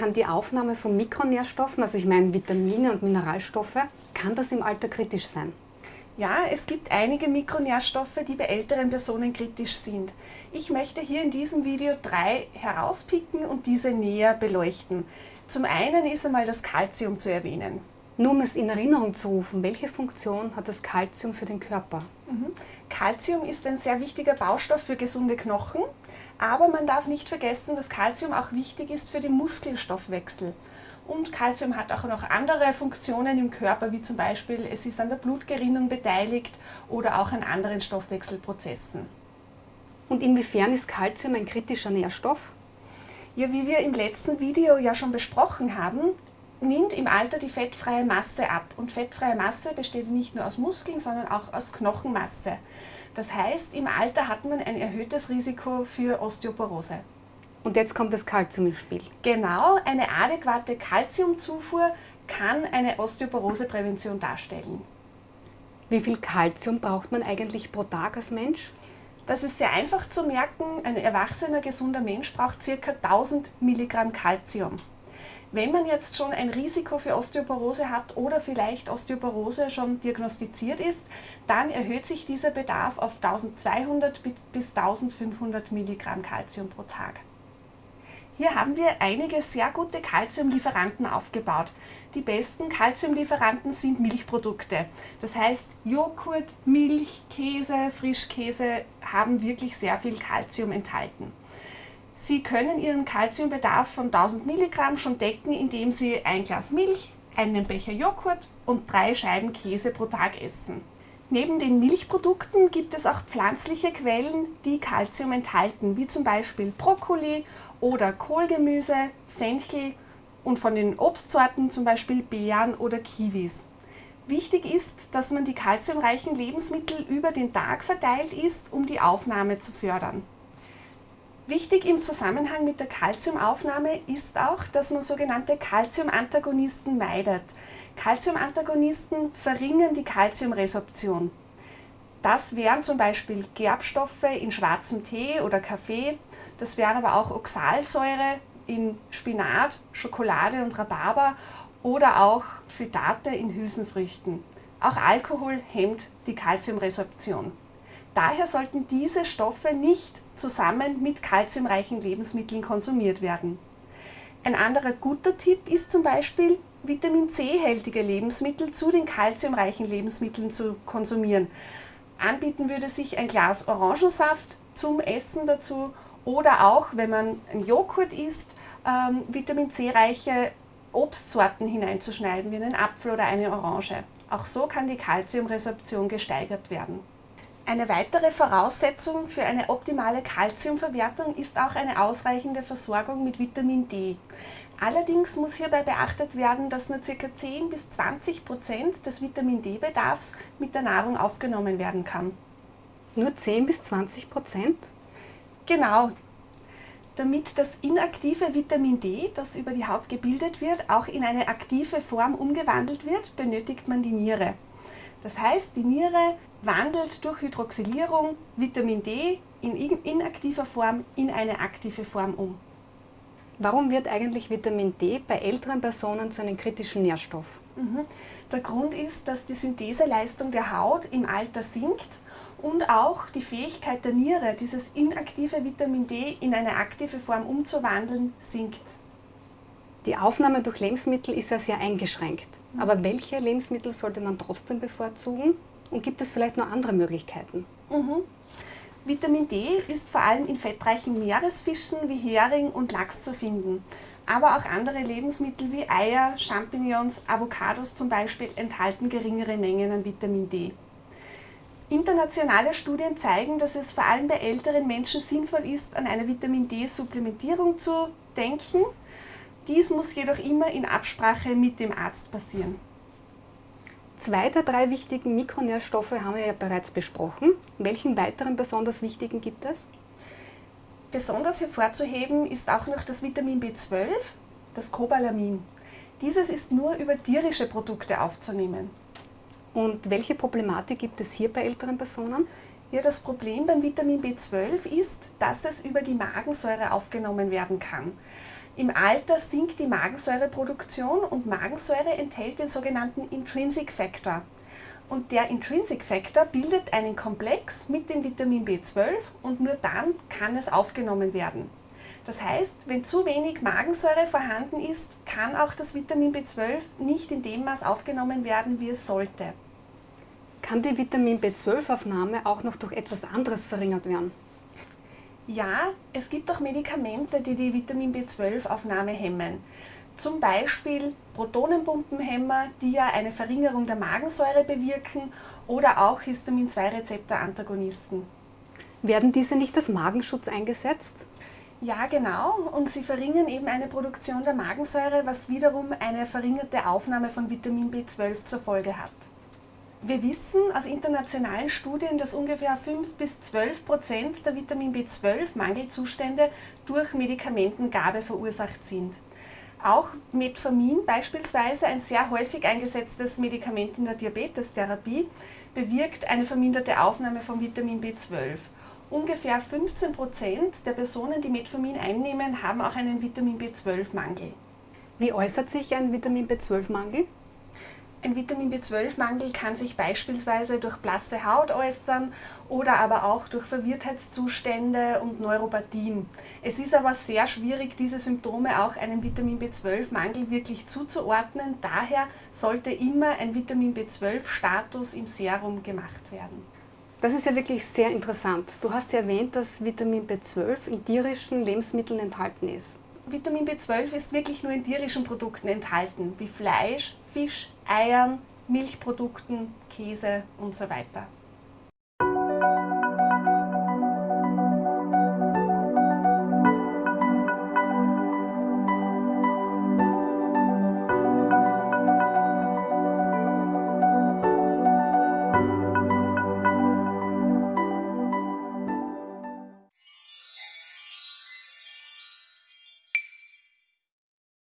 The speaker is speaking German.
kann die Aufnahme von Mikronährstoffen, also ich meine Vitamine und Mineralstoffe, kann das im Alter kritisch sein? Ja, es gibt einige Mikronährstoffe, die bei älteren Personen kritisch sind. Ich möchte hier in diesem Video drei herauspicken und diese näher beleuchten. Zum einen ist einmal das Kalzium zu erwähnen. Nur um es in Erinnerung zu rufen, welche Funktion hat das Kalzium für den Körper? Kalzium mhm. ist ein sehr wichtiger Baustoff für gesunde Knochen, aber man darf nicht vergessen, dass Kalzium auch wichtig ist für den Muskelstoffwechsel. Und Kalzium hat auch noch andere Funktionen im Körper, wie zum Beispiel es ist an der Blutgerinnung beteiligt oder auch an anderen Stoffwechselprozessen. Und inwiefern ist Kalzium ein kritischer Nährstoff? Ja, wie wir im letzten Video ja schon besprochen haben, nimmt im Alter die fettfreie Masse ab. Und fettfreie Masse besteht nicht nur aus Muskeln, sondern auch aus Knochenmasse. Das heißt, im Alter hat man ein erhöhtes Risiko für Osteoporose. Und jetzt kommt das Kalzium ins Spiel. Genau, eine adäquate Kalziumzufuhr kann eine Osteoporoseprävention darstellen. Wie viel Kalzium braucht man eigentlich pro Tag als Mensch? Das ist sehr einfach zu merken. Ein erwachsener, gesunder Mensch braucht ca. 1000 Milligramm Kalzium. Wenn man jetzt schon ein Risiko für Osteoporose hat oder vielleicht Osteoporose schon diagnostiziert ist, dann erhöht sich dieser Bedarf auf 1200 bis 1500 Milligramm Kalzium pro Tag. Hier haben wir einige sehr gute Kalziumlieferanten aufgebaut. Die besten Kalziumlieferanten sind Milchprodukte. Das heißt, Joghurt, Milch, Käse, Frischkäse haben wirklich sehr viel Kalzium enthalten. Sie können Ihren Kalziumbedarf von 1000 Milligramm schon decken, indem Sie ein Glas Milch, einen Becher Joghurt und drei Scheiben Käse pro Tag essen. Neben den Milchprodukten gibt es auch pflanzliche Quellen, die Kalzium enthalten, wie zum Beispiel Brokkoli oder Kohlgemüse, Fenchel und von den Obstsorten zum Beispiel Beeren oder Kiwis. Wichtig ist, dass man die kalziumreichen Lebensmittel über den Tag verteilt isst, um die Aufnahme zu fördern. Wichtig im Zusammenhang mit der Kalziumaufnahme ist auch, dass man sogenannte Kalziumantagonisten meidet. Kalziumantagonisten verringern die Kalziumresorption. Das wären zum Beispiel Gerbstoffe in schwarzem Tee oder Kaffee, das wären aber auch Oxalsäure in Spinat, Schokolade und Rhabarber oder auch Phytate in Hülsenfrüchten. Auch Alkohol hemmt die Kalziumresorption. Daher sollten diese Stoffe nicht zusammen mit kalziumreichen Lebensmitteln konsumiert werden. Ein anderer guter Tipp ist zum Beispiel, Vitamin C-hältige Lebensmittel zu den kalziumreichen Lebensmitteln zu konsumieren. Anbieten würde sich ein Glas Orangensaft zum Essen dazu oder auch, wenn man ein Joghurt isst, ähm, Vitamin C-reiche Obstsorten hineinzuschneiden, wie einen Apfel oder eine Orange. Auch so kann die Kalziumresorption gesteigert werden. Eine weitere Voraussetzung für eine optimale Kalziumverwertung ist auch eine ausreichende Versorgung mit Vitamin D. Allerdings muss hierbei beachtet werden, dass nur ca. 10 bis 20 Prozent des Vitamin D-Bedarfs mit der Nahrung aufgenommen werden kann. Nur 10 bis 20 Prozent? Genau. Damit das inaktive Vitamin D, das über die Haut gebildet wird, auch in eine aktive Form umgewandelt wird, benötigt man die Niere. Das heißt, die Niere wandelt durch Hydroxylierung Vitamin D in inaktiver Form in eine aktive Form um. Warum wird eigentlich Vitamin D bei älteren Personen zu einem kritischen Nährstoff? Mhm. Der Grund ist, dass die Syntheseleistung der Haut im Alter sinkt und auch die Fähigkeit der Niere, dieses inaktive Vitamin D in eine aktive Form umzuwandeln, sinkt. Die Aufnahme durch Lebensmittel ist ja sehr eingeschränkt. Aber welche Lebensmittel sollte man trotzdem bevorzugen? Und gibt es vielleicht noch andere Möglichkeiten? Mhm. Vitamin D ist vor allem in fettreichen Meeresfischen wie Hering und Lachs zu finden. Aber auch andere Lebensmittel wie Eier, Champignons, Avocados zum Beispiel enthalten geringere Mengen an Vitamin D. Internationale Studien zeigen, dass es vor allem bei älteren Menschen sinnvoll ist, an eine Vitamin D-Supplementierung zu denken. Dies muss jedoch immer in Absprache mit dem Arzt passieren. Zwei der drei wichtigen Mikronährstoffe haben wir ja bereits besprochen. Welchen weiteren besonders wichtigen gibt es? Besonders hervorzuheben ist auch noch das Vitamin B12, das Cobalamin. Dieses ist nur über tierische Produkte aufzunehmen. Und welche Problematik gibt es hier bei älteren Personen? Ja, das Problem beim Vitamin B12 ist, dass es über die Magensäure aufgenommen werden kann. Im Alter sinkt die Magensäureproduktion und Magensäure enthält den sogenannten Intrinsic Factor. Und der Intrinsic Factor bildet einen Komplex mit dem Vitamin B12 und nur dann kann es aufgenommen werden. Das heißt, wenn zu wenig Magensäure vorhanden ist, kann auch das Vitamin B12 nicht in dem Maß aufgenommen werden, wie es sollte. Kann die Vitamin B12-Aufnahme auch noch durch etwas anderes verringert werden? Ja, es gibt auch Medikamente, die die Vitamin B12-Aufnahme hemmen. Zum Beispiel Protonenpumpenhemmer, die ja eine Verringerung der Magensäure bewirken, oder auch Histamin-2-Rezeptor-Antagonisten. Werden diese nicht als Magenschutz eingesetzt? Ja, genau. Und sie verringern eben eine Produktion der Magensäure, was wiederum eine verringerte Aufnahme von Vitamin B12 zur Folge hat. Wir wissen aus internationalen Studien, dass ungefähr 5 bis 12 Prozent der Vitamin B12-Mangelzustände durch Medikamentengabe verursacht sind. Auch Metformin beispielsweise, ein sehr häufig eingesetztes Medikament in der Diabetestherapie, bewirkt eine verminderte Aufnahme von Vitamin B12. Ungefähr 15 Prozent der Personen, die Metformin einnehmen, haben auch einen Vitamin B12-Mangel. Wie äußert sich ein Vitamin B12-Mangel? Ein Vitamin B12-Mangel kann sich beispielsweise durch blasse Haut äußern oder aber auch durch Verwirrtheitszustände und Neuropathien. Es ist aber sehr schwierig, diese Symptome auch einem Vitamin B12-Mangel wirklich zuzuordnen. Daher sollte immer ein Vitamin B12-Status im Serum gemacht werden. Das ist ja wirklich sehr interessant. Du hast ja erwähnt, dass Vitamin B12 in tierischen Lebensmitteln enthalten ist. Vitamin B12 ist wirklich nur in tierischen Produkten enthalten, wie Fleisch, Fisch, Eiern, Milchprodukten, Käse und so weiter.